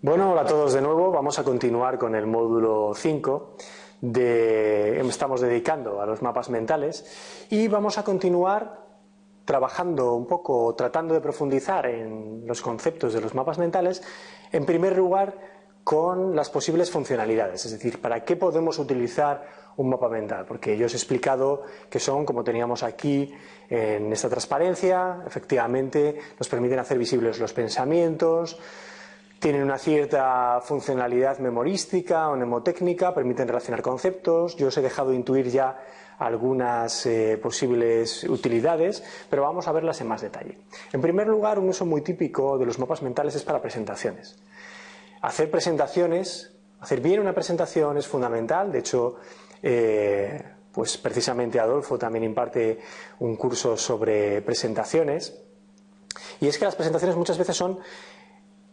Bueno, hola a todos de nuevo. Vamos a continuar con el módulo 5 de estamos dedicando a los mapas mentales y vamos a continuar trabajando un poco, tratando de profundizar en los conceptos de los mapas mentales, en primer lugar con las posibles funcionalidades, es decir, para qué podemos utilizar un mapa mental, porque yo os he explicado que son, como teníamos aquí en esta transparencia, efectivamente nos permiten hacer visibles los pensamientos, tienen una cierta funcionalidad memorística o mnemotécnica, permiten relacionar conceptos. Yo os he dejado intuir ya algunas eh, posibles utilidades, pero vamos a verlas en más detalle. En primer lugar, un uso muy típico de los mapas mentales es para presentaciones. Hacer presentaciones, hacer bien una presentación es fundamental. De hecho, eh, pues precisamente Adolfo también imparte un curso sobre presentaciones. Y es que las presentaciones muchas veces son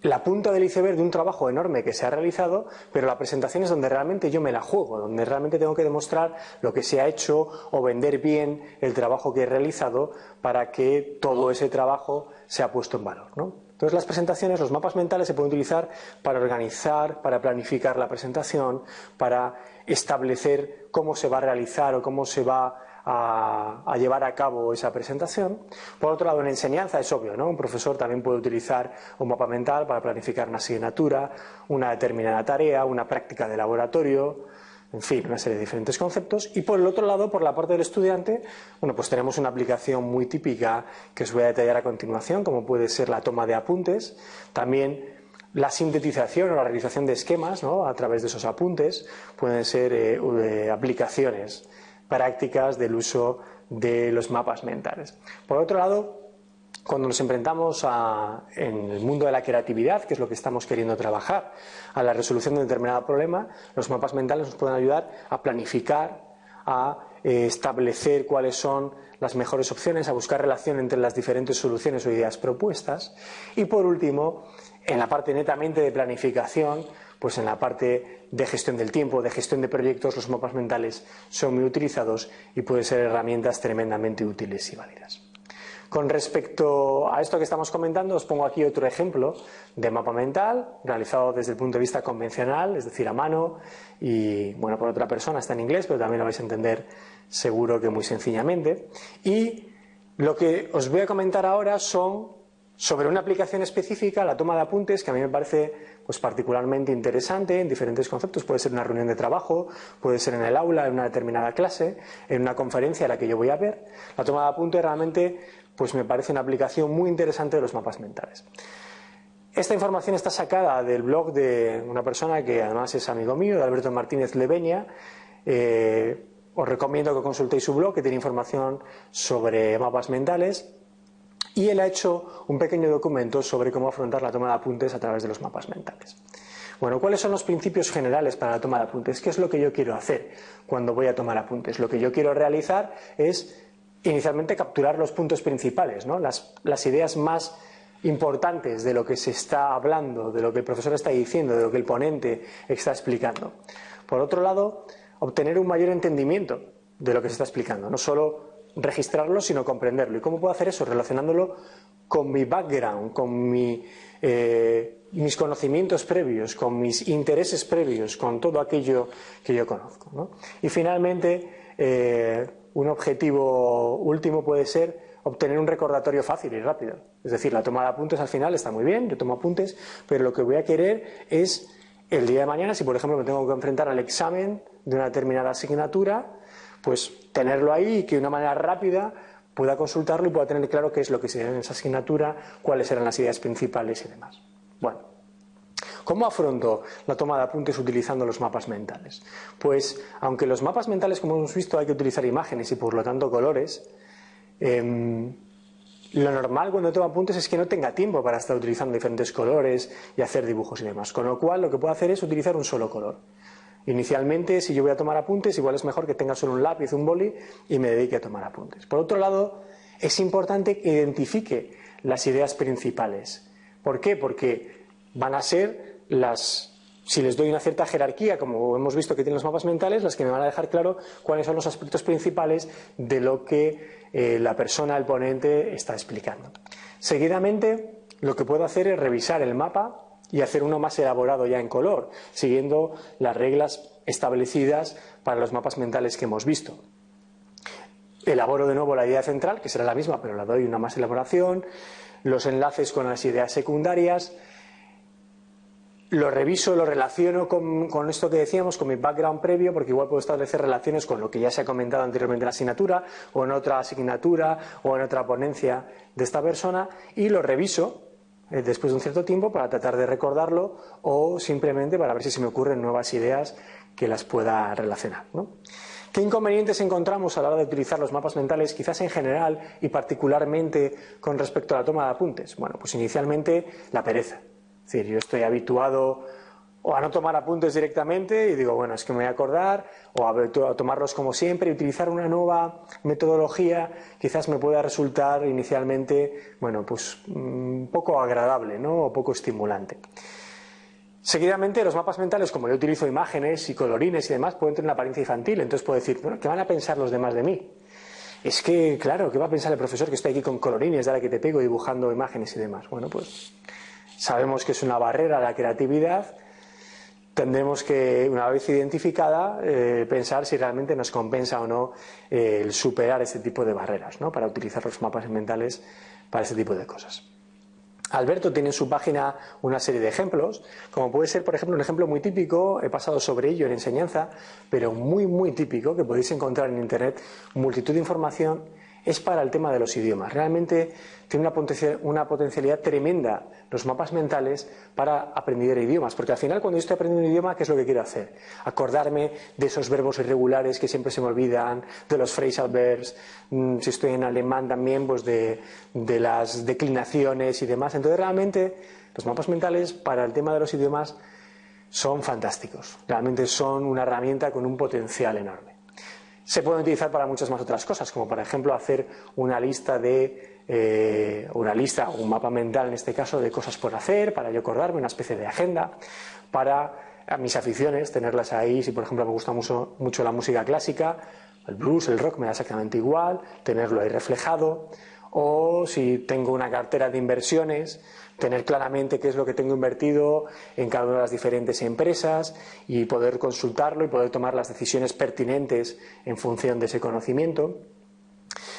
la punta del iceberg de un trabajo enorme que se ha realizado, pero la presentación es donde realmente yo me la juego, donde realmente tengo que demostrar lo que se ha hecho o vender bien el trabajo que he realizado para que todo ese trabajo sea puesto en valor. Entonces las presentaciones, los mapas mentales se pueden utilizar para organizar, para planificar la presentación, para establecer cómo se va a realizar o cómo se va a, llevar a cabo esa presentación. Por otro lado, en enseñanza es obvio, ¿no? Un profesor también puede utilizar un mapa mental para planificar una asignatura, una determinada tarea, una práctica de laboratorio, en fin, una serie de diferentes conceptos. Y por el otro lado, por la parte del estudiante, bueno, pues tenemos una aplicación muy típica que os voy a detallar a continuación, como puede ser la toma de apuntes. También la sintetización o la realización de esquemas ¿no? a través de esos apuntes pueden ser eh, eh, aplicaciones prácticas del uso de los mapas mentales. Por otro lado, cuando nos enfrentamos en el mundo de la creatividad, que es lo que estamos queriendo trabajar, a la resolución de un determinado problema, los mapas mentales nos pueden ayudar a planificar, a eh, establecer cuáles son las mejores opciones, a buscar relación entre las diferentes soluciones o ideas propuestas. Y por último, en la parte netamente de planificación, pues en la parte de gestión del tiempo, de gestión de proyectos, los mapas mentales son muy utilizados y pueden ser herramientas tremendamente útiles y válidas. Con respecto a esto que estamos comentando, os pongo aquí otro ejemplo de mapa mental realizado desde el punto de vista convencional, es decir, a mano y, bueno, por otra persona, está en inglés, pero también lo vais a entender seguro que muy sencillamente. Y lo que os voy a comentar ahora son sobre una aplicación específica, la toma de apuntes, que a mí me parece pues, particularmente interesante en diferentes conceptos. Puede ser una reunión de trabajo, puede ser en el aula, en una determinada clase, en una conferencia a la que yo voy a ver. La toma de apuntes realmente pues, me parece una aplicación muy interesante de los mapas mentales. Esta información está sacada del blog de una persona que además es amigo mío, de Alberto Martínez Leveña. Eh, os recomiendo que consultéis su blog, que tiene información sobre mapas mentales y él ha hecho un pequeño documento sobre cómo afrontar la toma de apuntes a través de los mapas mentales. Bueno, ¿cuáles son los principios generales para la toma de apuntes? ¿Qué es lo que yo quiero hacer cuando voy a tomar apuntes? Lo que yo quiero realizar es inicialmente capturar los puntos principales, ¿no? las, las ideas más importantes de lo que se está hablando, de lo que el profesor está diciendo, de lo que el ponente está explicando. Por otro lado, obtener un mayor entendimiento de lo que se está explicando, no solo registrarlo, sino comprenderlo. ¿Y cómo puedo hacer eso? Relacionándolo con mi background, con eh, mis conocimientos previos, con mis intereses previos, con todo aquello que yo conozco. Y finalmente, eh, un objetivo último puede ser obtener un recordatorio fácil y rápido. Es decir, la toma de apuntes al final está muy bien, yo tomo apuntes, pero lo que voy a querer es el día de mañana, si por ejemplo me tengo que enfrentar al examen de una determinada asignatura, pues tenerlo ahí y que de una manera rápida pueda consultarlo y pueda tener claro qué es lo que se en esa asignatura, cuáles eran las ideas principales y demás. Bueno, ¿cómo afronto la toma de apuntes utilizando los mapas mentales? Pues, aunque los mapas mentales, como hemos visto, hay que utilizar imágenes y por lo tanto colores, em, lo normal cuando tomo apuntes es que no tenga tiempo para estar utilizando diferentes colores y hacer dibujos y demás. Con lo cual, lo que puedo hacer es utilizar un solo color. Inicialmente, si yo voy a tomar apuntes, igual es mejor que tenga solo un lápiz, un boli y me dedique a tomar apuntes. Por otro lado, es importante que identifique las ideas principales. ¿Por qué? Porque van a ser las, si les doy una cierta jerarquía, como hemos visto que tienen los mapas mentales, las que me van a dejar claro cuáles son los aspectos principales de lo que eh, la persona, el ponente, está explicando. Seguidamente, lo que puedo hacer es revisar el mapa y hacer uno más elaborado ya en color, siguiendo las reglas establecidas para los mapas mentales que hemos visto. Elaboro de nuevo la idea central, que será la misma, pero la doy una más elaboración, los enlaces con las ideas secundarias, lo reviso, lo relaciono con, esto que decíamos, con mi background previo, porque igual puedo establecer relaciones con lo que ya se ha comentado anteriormente en la asignatura, o en otra asignatura, o en otra ponencia de esta persona, y lo reviso eh, después de un cierto tiempo para tratar de recordarlo o simplemente para ver si se me ocurren nuevas ideas que las pueda relacionar. ¿Qué inconvenientes encontramos a la hora de utilizar los mapas mentales, quizás en general y particularmente con respecto a la toma de apuntes? Bueno, pues inicialmente la pereza. Es decir, yo estoy habituado o a no tomar apuntes directamente y digo, bueno, es que me voy a acordar, o a, tomarlos como siempre y utilizar una nueva metodología quizás me pueda resultar inicialmente, bueno, pues mm, poco agradable, ¿no? O poco estimulante. Seguidamente, los mapas mentales, como yo utilizo imágenes y colorines y demás, pueden tener una apariencia infantil, entonces puedo decir, bueno, ¿qué van a pensar los demás de mí? Es que, claro, ¿qué va a pensar el profesor que estoy aquí con colorines, de que te pego dibujando imágenes y demás? Bueno, pues sabemos que es una barrera a la creatividad tendremos que, una vez identificada, eh, pensar si realmente nos compensa o no eh, el superar este tipo de barreras, ¿no? para utilizar los mapas mentales para este tipo de cosas. Alberto tiene en su página una serie de ejemplos, como puede ser, por ejemplo, un ejemplo muy típico, he pasado sobre ello en enseñanza, pero muy, muy típico, que podéis encontrar en Internet, multitud de información es para el tema de los idiomas. Realmente tiene una potencialidad tremenda los mapas mentales para aprender idiomas, porque al final cuando yo estoy aprendiendo un idioma, ¿qué es lo que quiero hacer? Acordarme de esos verbos irregulares que siempre se me olvidan, de los phrasal verbs, mm, si estoy en alemán también, pues de, de las declinaciones y demás. Entonces realmente los mapas mentales para el tema de los idiomas son fantásticos, realmente son una herramienta con un potencial enorme. Se pueden utilizar para muchas más otras cosas, como por ejemplo hacer una lista de eh, una lista un mapa mental en este caso de cosas por hacer, para yo acordarme, una especie de agenda, para mis aficiones, tenerlas ahí, si por ejemplo me gusta mucho, mucho la música clásica, el blues, el rock me da exactamente igual, tenerlo ahí reflejado, o si tengo una cartera de inversiones, tener claramente qué es lo que tengo invertido en cada una de las diferentes empresas y poder consultarlo y poder tomar las decisiones pertinentes en función de ese conocimiento.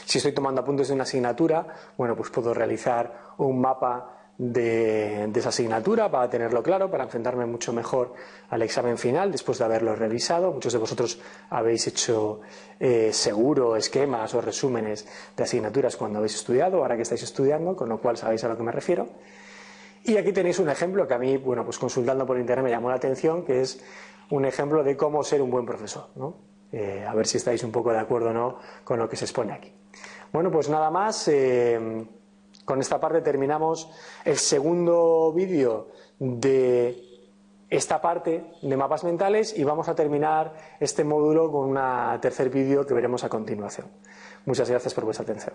Si estoy tomando apuntes de una asignatura, bueno, pues puedo realizar un mapa de, esa asignatura para tenerlo claro, para enfrentarme mucho mejor al examen final después de haberlo revisado. Muchos de vosotros habéis hecho eh, seguro esquemas o resúmenes de asignaturas cuando habéis estudiado, ahora que estáis estudiando, con lo cual sabéis a lo que me refiero. Y aquí tenéis un ejemplo que a mí, bueno, pues consultando por internet me llamó la atención, que es un ejemplo de cómo ser un buen profesor, eh, a ver si estáis un poco de acuerdo o no con lo que se expone aquí. Bueno, pues nada más. Eh, con esta parte terminamos el segundo vídeo de esta parte de mapas mentales y vamos a terminar este módulo con un tercer vídeo que veremos a continuación. Muchas gracias por vuestra atención.